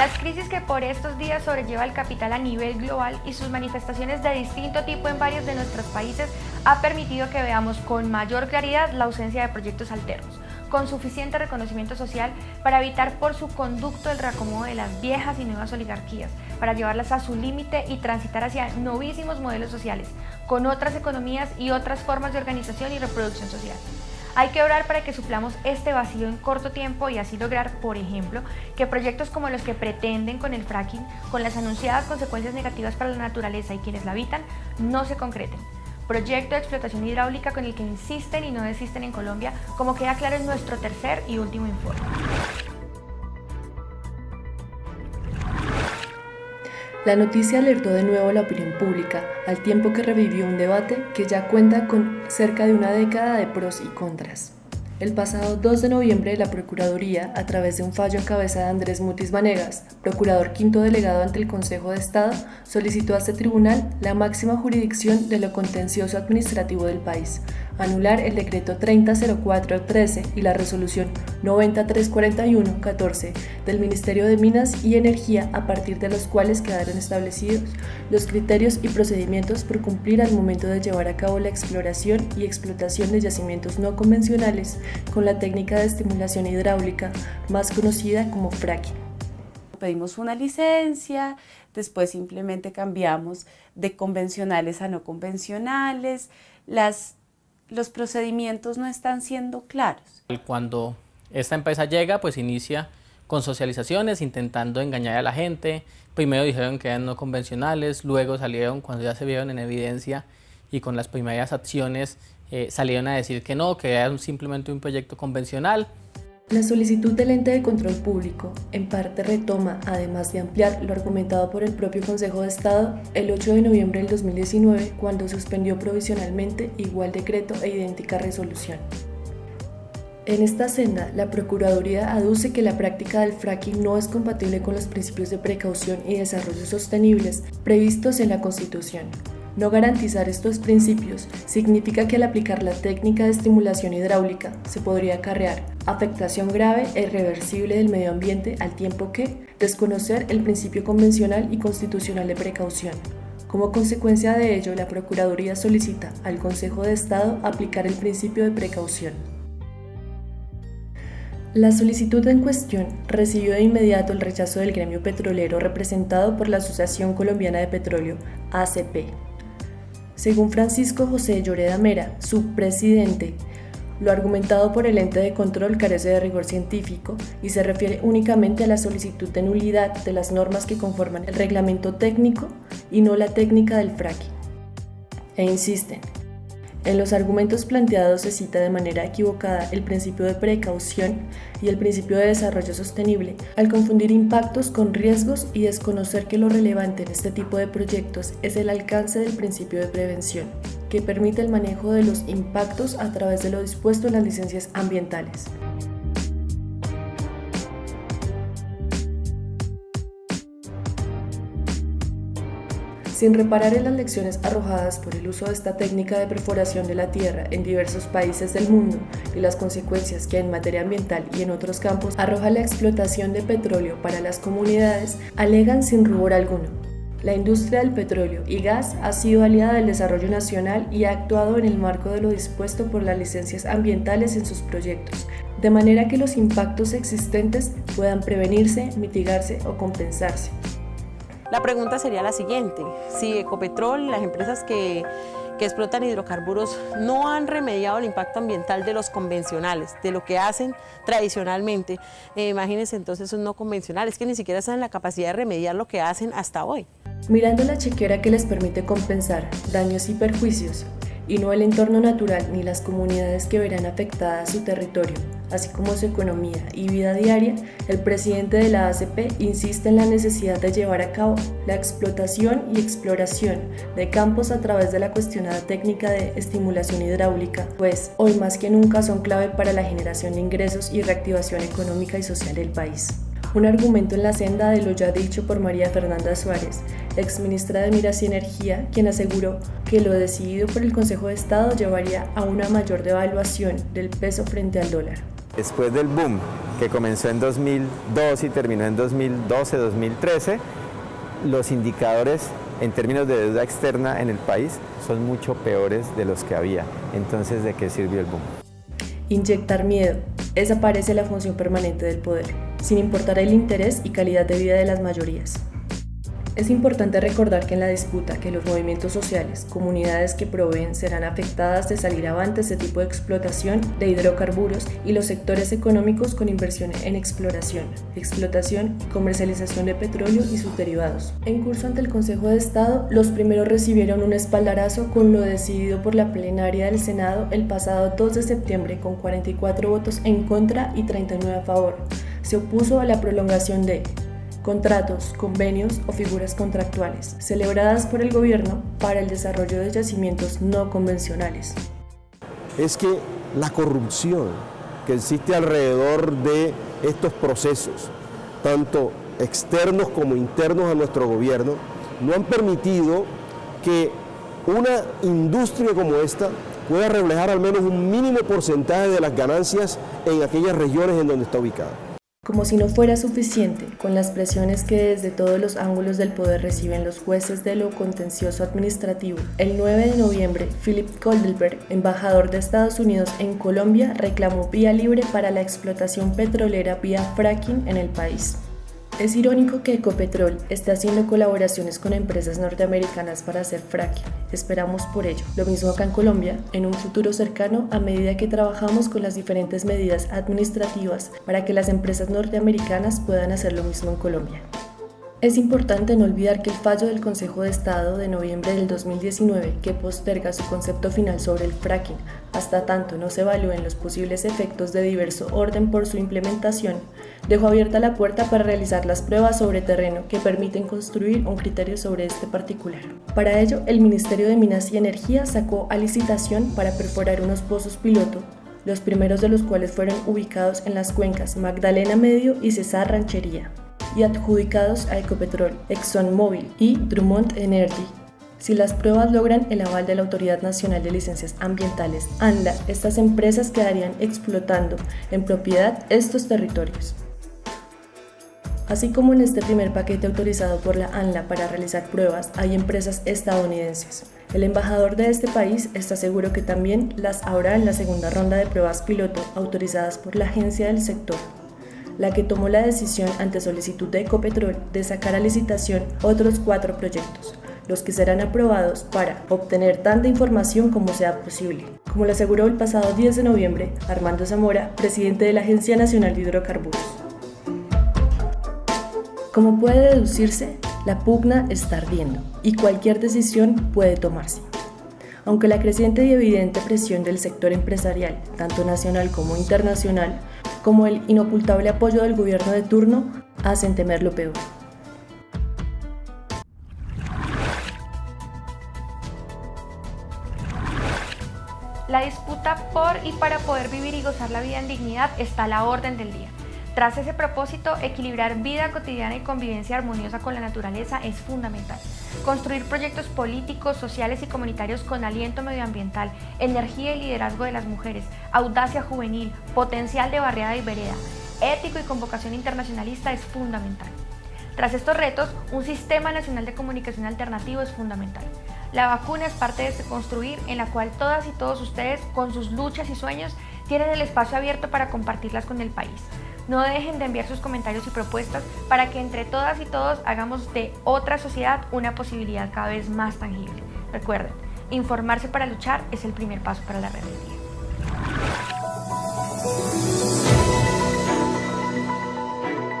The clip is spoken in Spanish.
Las crisis que por estos días sobrelleva el capital a nivel global y sus manifestaciones de distinto tipo en varios de nuestros países ha permitido que veamos con mayor claridad la ausencia de proyectos alternos, con suficiente reconocimiento social para evitar por su conducto el reacomodo de las viejas y nuevas oligarquías, para llevarlas a su límite y transitar hacia novísimos modelos sociales, con otras economías y otras formas de organización y reproducción social. Hay que orar para que suplamos este vacío en corto tiempo y así lograr, por ejemplo, que proyectos como los que pretenden con el fracking, con las anunciadas consecuencias negativas para la naturaleza y quienes la habitan, no se concreten. Proyecto de explotación hidráulica con el que insisten y no desisten en Colombia, como queda claro en nuestro tercer y último informe. La noticia alertó de nuevo a la opinión pública, al tiempo que revivió un debate que ya cuenta con cerca de una década de pros y contras. El pasado 2 de noviembre, la Procuraduría, a través de un fallo en cabeza de Andrés Mutis Vanegas, procurador quinto delegado ante el Consejo de Estado, solicitó a este tribunal la máxima jurisdicción de lo contencioso administrativo del país, anular el decreto 300413 y la resolución 90341-14 del Ministerio de Minas y Energía a partir de los cuales quedaron establecidos los criterios y procedimientos por cumplir al momento de llevar a cabo la exploración y explotación de yacimientos no convencionales con la técnica de estimulación hidráulica más conocida como fracking. Pedimos una licencia, después simplemente cambiamos de convencionales a no convencionales, las los procedimientos no están siendo claros. Cuando esta empresa llega, pues inicia con socializaciones, intentando engañar a la gente. Primero dijeron que eran no convencionales, luego salieron, cuando ya se vieron en evidencia y con las primeras acciones, eh, salieron a decir que no, que era simplemente un proyecto convencional. La solicitud del ente de control público en parte retoma, además de ampliar lo argumentado por el propio Consejo de Estado, el 8 de noviembre del 2019 cuando suspendió provisionalmente igual decreto e idéntica resolución. En esta senda, la Procuraduría aduce que la práctica del fracking no es compatible con los principios de precaución y desarrollo sostenibles previstos en la Constitución, no garantizar estos principios significa que al aplicar la técnica de estimulación hidráulica se podría acarrear afectación grave e irreversible del medio ambiente al tiempo que desconocer el principio convencional y constitucional de precaución. Como consecuencia de ello, la Procuraduría solicita al Consejo de Estado aplicar el principio de precaución. La solicitud en cuestión recibió de inmediato el rechazo del gremio petrolero representado por la Asociación Colombiana de Petróleo, ACP, según Francisco José Lloreda Mera, su presidente, lo argumentado por el ente de control carece de rigor científico y se refiere únicamente a la solicitud de nulidad de las normas que conforman el reglamento técnico y no la técnica del fracking. E insisten, en los argumentos planteados se cita de manera equivocada el principio de precaución y el principio de desarrollo sostenible, al confundir impactos con riesgos y desconocer que lo relevante en este tipo de proyectos es el alcance del principio de prevención, que permite el manejo de los impactos a través de lo dispuesto en las licencias ambientales. Sin reparar en las lecciones arrojadas por el uso de esta técnica de perforación de la tierra en diversos países del mundo y las consecuencias que en materia ambiental y en otros campos arroja la explotación de petróleo para las comunidades, alegan sin rubor alguno. La industria del petróleo y gas ha sido aliada del desarrollo nacional y ha actuado en el marco de lo dispuesto por las licencias ambientales en sus proyectos, de manera que los impactos existentes puedan prevenirse, mitigarse o compensarse. La pregunta sería la siguiente, si Ecopetrol, las empresas que, explotan hidrocarburos no han remediado el impacto ambiental de los convencionales, de lo que hacen tradicionalmente. Eh, imagínense entonces un no convencionales que ni siquiera están en la capacidad de remediar lo que hacen hasta hoy. Mirando la chequera que les permite compensar daños y perjuicios, y no el entorno natural ni las comunidades que verán afectada su territorio, así como su economía y vida diaria, el presidente de la ACP insiste en la necesidad de llevar a cabo la explotación y exploración de campos a través de la cuestionada técnica de estimulación hidráulica, pues hoy más que nunca son clave para la generación de ingresos y reactivación económica y social del país un argumento en la senda de lo ya dicho por María Fernanda Suárez, exministra de Miras y Energía, quien aseguró que lo decidido por el Consejo de Estado llevaría a una mayor devaluación del peso frente al dólar. Después del boom que comenzó en 2002 y terminó en 2012-2013, los indicadores en términos de deuda externa en el país son mucho peores de los que había. Entonces, ¿de qué sirvió el boom? Inyectar miedo. Esa parece la función permanente del poder, sin importar el interés y calidad de vida de las mayorías. Es importante recordar que en la disputa que los movimientos sociales, comunidades que proveen serán afectadas de salir avante este tipo de explotación de hidrocarburos y los sectores económicos con inversión en exploración, explotación y comercialización de petróleo y sus derivados. En curso ante el Consejo de Estado, los primeros recibieron un espaldarazo con lo decidido por la plenaria del Senado el pasado 2 de septiembre con 44 votos en contra y 39 a favor. Se opuso a la prolongación de contratos, convenios o figuras contractuales, celebradas por el gobierno para el desarrollo de yacimientos no convencionales. Es que la corrupción que existe alrededor de estos procesos, tanto externos como internos a nuestro gobierno, no han permitido que una industria como esta pueda reflejar al menos un mínimo porcentaje de las ganancias en aquellas regiones en donde está ubicada. Como si no fuera suficiente, con las presiones que desde todos los ángulos del poder reciben los jueces de lo contencioso administrativo, el 9 de noviembre, Philip Goldenberg, embajador de Estados Unidos en Colombia, reclamó vía libre para la explotación petrolera vía fracking en el país. Es irónico que Ecopetrol esté haciendo colaboraciones con empresas norteamericanas para hacer fracking. Esperamos por ello. Lo mismo acá en Colombia, en un futuro cercano, a medida que trabajamos con las diferentes medidas administrativas para que las empresas norteamericanas puedan hacer lo mismo en Colombia. Es importante no olvidar que el fallo del Consejo de Estado de noviembre del 2019, que posterga su concepto final sobre el fracking hasta tanto no se evalúen los posibles efectos de diverso orden por su implementación, dejó abierta la puerta para realizar las pruebas sobre terreno que permiten construir un criterio sobre este particular. Para ello, el Ministerio de Minas y Energía sacó a licitación para perforar unos pozos piloto los primeros de los cuales fueron ubicados en las cuencas Magdalena Medio y Cesar Ranchería y adjudicados a Ecopetrol, ExxonMobil y Drummond Energy. Si las pruebas logran el aval de la Autoridad Nacional de Licencias Ambientales, ANLA, estas empresas quedarían explotando en propiedad estos territorios. Así como en este primer paquete autorizado por la ANLA para realizar pruebas, hay empresas estadounidenses. El embajador de este país está seguro que también las habrá en la segunda ronda de pruebas piloto autorizadas por la agencia del sector la que tomó la decisión ante solicitud de Ecopetrol de sacar a licitación otros cuatro proyectos, los que serán aprobados para obtener tanta información como sea posible. Como lo aseguró el pasado 10 de noviembre Armando Zamora, presidente de la Agencia Nacional de Hidrocarburos. Como puede deducirse, la pugna está ardiendo y cualquier decisión puede tomarse. Aunque la creciente y evidente presión del sector empresarial, tanto nacional como internacional, como el inocultable apoyo del gobierno de turno hacen temer lo peor. La disputa por y para poder vivir y gozar la vida en dignidad está a la orden del día. Tras ese propósito, equilibrar vida cotidiana y convivencia armoniosa con la naturaleza es fundamental. Construir proyectos políticos, sociales y comunitarios con aliento medioambiental, energía y liderazgo de las mujeres, audacia juvenil, potencial de barriada y vereda, ético y convocación internacionalista es fundamental. Tras estos retos, un sistema nacional de comunicación alternativo es fundamental. La vacuna es parte de este construir en la cual todas y todos ustedes, con sus luchas y sueños, tienen el espacio abierto para compartirlas con el país. No dejen de enviar sus comentarios y propuestas para que entre todas y todos hagamos de otra sociedad una posibilidad cada vez más tangible. Recuerden, informarse para luchar es el primer paso para la rebeldía.